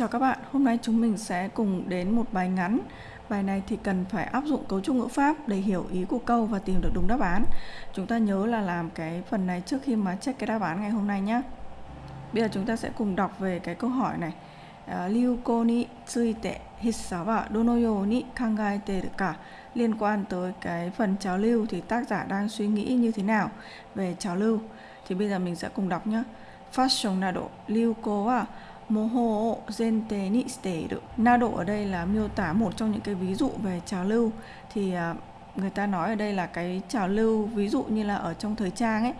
Chào các bạn, hôm nay chúng mình sẽ cùng đến một bài ngắn. Bài này thì cần phải áp dụng cấu trúc ngữ pháp để hiểu ý của câu và tìm được đúng đáp án. Chúng ta nhớ là làm cái phần này trước khi mà check cái đáp án ngày hôm nay nhé. Bây giờ chúng ta sẽ cùng đọc về cái câu hỏi này. À, ryuko ni tsuite hissa wa dono you ni kangaete ka liên quan tới cái phần trào lưu thì tác giả đang suy nghĩ như thế nào về trào lưu. Thì bây giờ mình sẽ cùng đọc nhé. Fashion nado ryuko wa moho zente ni steru. Nado ở đây là miêu tả một trong những cái ví dụ về trào lưu. Thì à, người ta nói ở đây là cái trào lưu ví dụ như là ở trong thời trang ấy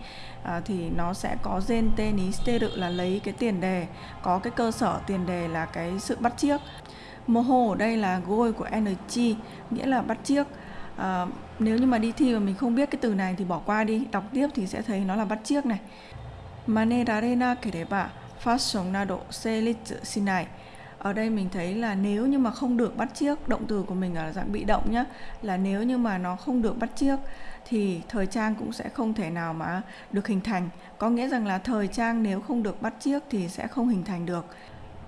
à, thì nó sẽ có zente ni steru là lấy cái tiền đề có cái cơ sở tiền đề là cái sự bắt chiếc. Moho ở đây là gôi của energy nghĩa là bắt chiếc. À, nếu như mà đi thi mà mình không biết cái từ này thì bỏ qua đi đọc tiếp thì sẽ thấy nó là bắt chiếc này. Manerarena kereba fashion nado seritsu shinai ở đây mình thấy là nếu như mà không được bắt chiếc động từ của mình ở dạng bị động nhá là nếu như mà nó không được bắt chiếc thì thời trang cũng sẽ không thể nào mà được hình thành có nghĩa rằng là thời trang nếu không được bắt chiếc thì sẽ không hình thành được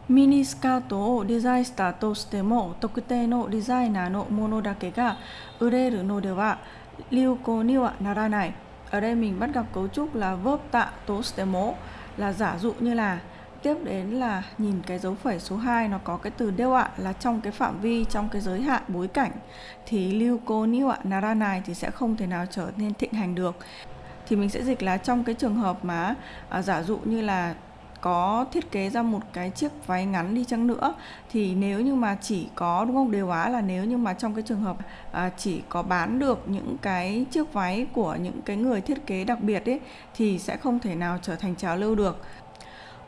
ミニスカートをデザインしたとしても特定のデザイナーのものだけが売れるのでは流行にはならない ở đây mình bắt gặp cấu trúc là verb tạ tố stemo là giả dụ như là tiếp đến là nhìn cái dấu phẩy số 2 nó có cái từ đeo ạ là trong cái phạm vi trong cái giới hạn bối cảnh. Thì lưu cô niu ạ nara này thì sẽ không thể nào trở nên thịnh hành được. Thì mình sẽ dịch là trong cái trường hợp mà à, giả dụ như là có thiết kế ra một cái chiếc váy ngắn đi chăng nữa thì nếu như mà chỉ có đúng không? Đều á là nếu như mà trong cái trường hợp à, chỉ có bán được những cái chiếc váy của những cái người thiết kế đặc biệt ấy thì sẽ không thể nào trở thành trào lưu được.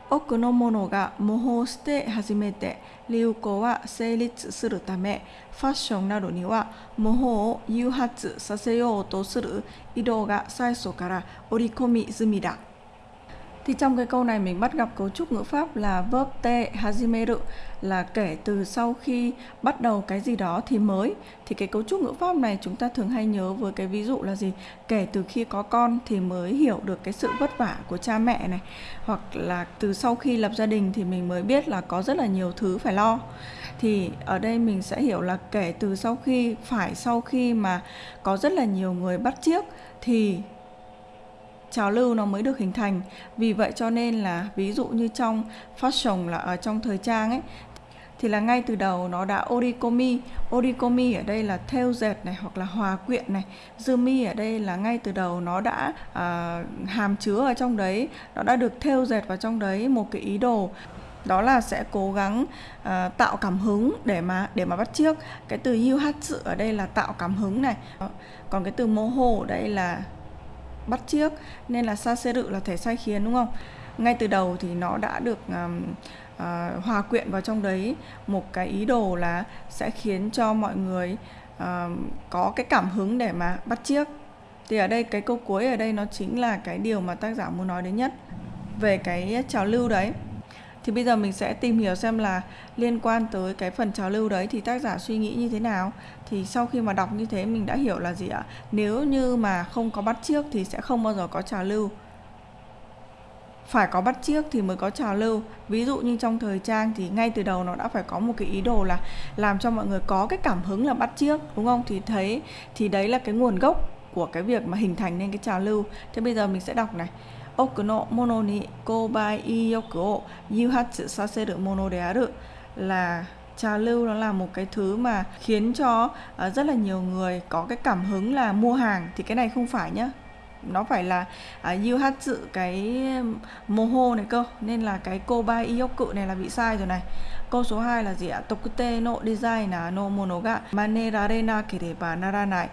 多くのものが模倣して初めて流行は成立するためファッションなどには模倣を誘発させようとする移動が最初から織り込み済みだ。Thì trong cái câu này mình bắt gặp cấu trúc ngữ pháp là verb te hajimeru là kể từ sau khi bắt đầu cái gì đó thì mới. Thì cái cấu trúc ngữ pháp này chúng ta thường hay nhớ với cái ví dụ là gì? Kể từ khi có con thì mới hiểu được cái sự vất vả của cha mẹ này. Hoặc là từ sau khi lập gia đình thì mình mới biết là có rất là nhiều thứ phải lo. Thì ở đây mình sẽ hiểu là kể từ sau khi, phải sau khi mà có rất là nhiều người bắt chiếc thì trào lưu nó mới được hình thành. Vì vậy cho nên là ví dụ như trong fashion là ở trong thời trang ấy thì là ngay từ đầu nó đã orikomi orikomi ở đây là theo dệt này hoặc là hòa quyện này. Zumi ở đây là ngay từ đầu nó đã à, hàm chứa ở trong đấy. Nó đã được theo dệt vào trong đấy một cái ý đồ. Đó là sẽ cố gắng uh, tạo cảm hứng để mà để mà bắt chiếc cái từ yuhatsu ở đây là tạo cảm hứng này. Còn cái từ moho ở đây là bắt chiếc nên là saseru là thể sai khiến đúng không? Ngay từ đầu thì nó đã được um, uh, hòa quyện vào trong đấy. Một cái ý đồ là sẽ khiến cho mọi người uh, có cái cảm hứng để mà bắt chiếc thì ở đây cái câu cuối ở đây nó chính là cái điều mà tác giả muốn nói đến nhất. Về cái trào lưu đấy thì bây giờ mình sẽ tìm hiểu xem là liên quan tới cái phần trào lưu đấy thì tác giả suy nghĩ như thế nào. Thì sau khi mà đọc như thế mình đã hiểu là gì ạ? Nếu như mà không có bắt chiếc thì sẽ không bao giờ có trào lưu. Phải có bắt chiếc thì mới có trào lưu. Ví dụ như trong thời trang thì ngay từ đầu nó đã phải có một cái ý đồ là làm cho mọi người có cái cảm hứng là bắt chiếc đúng không? Thì thấy, thì đấy là cái nguồn gốc của cái việc mà hình thành nên cái trào lưu. Thế bây giờ mình sẽ đọc này. 多くのものに購買意欲を誘発させるものである là trào lưu nó là một cái thứ mà khiến cho uh, rất là nhiều người có cái cảm hứng là mua hàng thì cái này không phải nhá nó phải là uh, dự cái moho này cơ. Nên là cái kobai iyoku này là bị sai rồi này. Câu số 2 là gì ạ? Tokute no design no mono ga manerare na kereba naranai.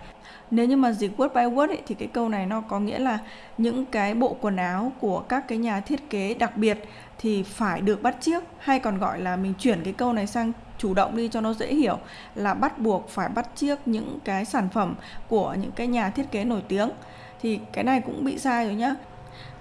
Nếu như mà dịch word by word ấy, thì cái câu này nó có nghĩa là những cái bộ quần áo của các cái nhà thiết kế đặc biệt thì phải được bắt chiếc hay còn gọi là mình chuyển cái câu này sang chủ động đi cho nó dễ hiểu là bắt buộc phải bắt chiếc những cái sản phẩm của những cái nhà thiết kế nổi tiếng. Thì cái này cũng bị sai rồi nhá.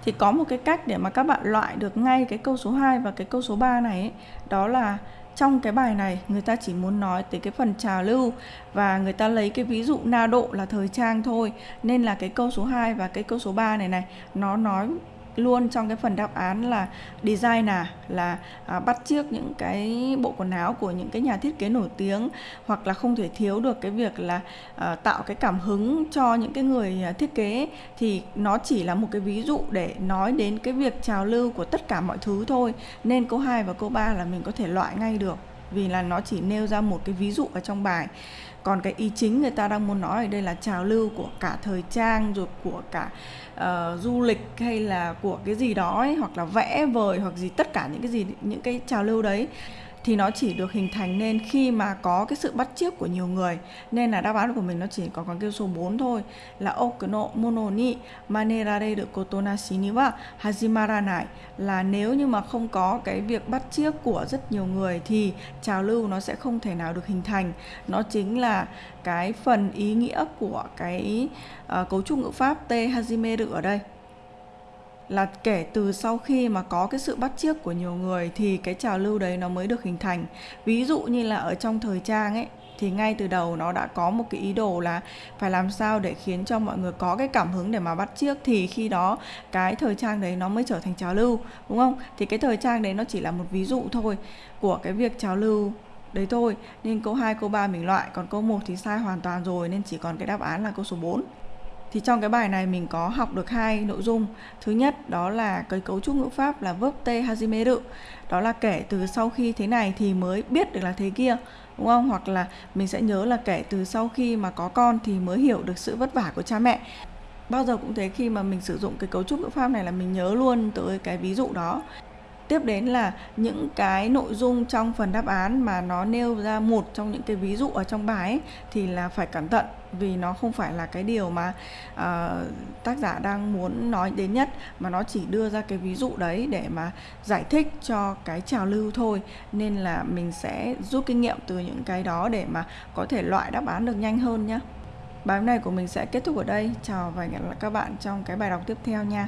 Thì có một cái cách để mà các bạn loại được ngay cái câu số 2 và cái câu số 3 này ấy, đó là trong cái bài này người ta chỉ muốn nói tới cái phần trào lưu và người ta lấy cái ví dụ na độ là thời trang thôi nên là cái câu số 2 và cái câu số 3 này này nó nói luôn trong cái phần đáp án là designer à, là à, bắt chước những cái bộ quần áo của những cái nhà thiết kế nổi tiếng hoặc là không thể thiếu được cái việc là à, tạo cái cảm hứng cho những cái người à, thiết kế. Thì nó chỉ là một cái ví dụ để nói đến cái việc trào lưu của tất cả mọi thứ thôi. Nên câu 2 và câu 3 là mình có thể loại ngay được vì là nó chỉ nêu ra một cái ví dụ ở trong bài. Còn cái ý chính người ta đang muốn nói ở đây là trào lưu của cả thời trang rồi của cả uh, du lịch hay là của cái gì đó ấy, hoặc là vẽ vời hoặc gì tất cả những cái gì những cái trào lưu đấy thì nó chỉ được hình thành nên khi mà có cái sự bắt chước của nhiều người. Nên là đáp án của mình nó chỉ có con kêu số 4 thôi là okuno mono ni manerare de kotonashi ni wa hajimaranai là nếu như mà không có cái việc bắt chước của rất nhiều người thì trào lưu nó sẽ không thể nào được hình thành. Nó chính là cái phần ý nghĩa của cái uh, cấu trúc ngữ pháp te hajimeru ở đây là kể từ sau khi mà có cái sự bắt chước của nhiều người thì cái trào lưu đấy nó mới được hình thành. Ví dụ như là ở trong thời trang ấy, thì ngay từ đầu nó đã có một cái ý đồ là phải làm sao để khiến cho mọi người có cái cảm hứng để mà bắt chước, thì khi đó cái thời trang đấy nó mới trở thành trào lưu, đúng không? Thì cái thời trang đấy nó chỉ là một ví dụ thôi của cái việc trào lưu đấy thôi. Nên câu 2 câu 3 mình loại, còn câu 1 thì sai hoàn toàn rồi, nên chỉ còn cái đáp án là câu số 4 thì trong cái bài này mình có học được hai nội dung. Thứ nhất, đó là cái cấu trúc ngữ pháp là verb te hajimeru đó là kể từ sau khi thế này thì mới biết được là thế kia, đúng không? Hoặc là mình sẽ nhớ là kể từ sau khi mà có con thì mới hiểu được sự vất vả của cha mẹ. Bao giờ cũng thế, khi mà mình sử dụng cái cấu trúc ngữ pháp này là mình nhớ luôn tới cái ví dụ đó tiếp đến là những cái nội dung trong phần đáp án mà nó nêu ra một trong những cái ví dụ ở trong bài ấy, thì là phải cẩn thận vì nó không phải là cái điều mà uh, tác giả đang muốn nói đến nhất mà nó chỉ đưa ra cái ví dụ đấy để mà giải thích cho cái trào lưu thôi. Nên là mình sẽ rút kinh nghiệm từ những cái đó để mà có thể loại đáp án được nhanh hơn nhé bài này của mình sẽ kết thúc ở đây. Chào và hẹn gặp lại các bạn trong cái bài đọc tiếp theo nha.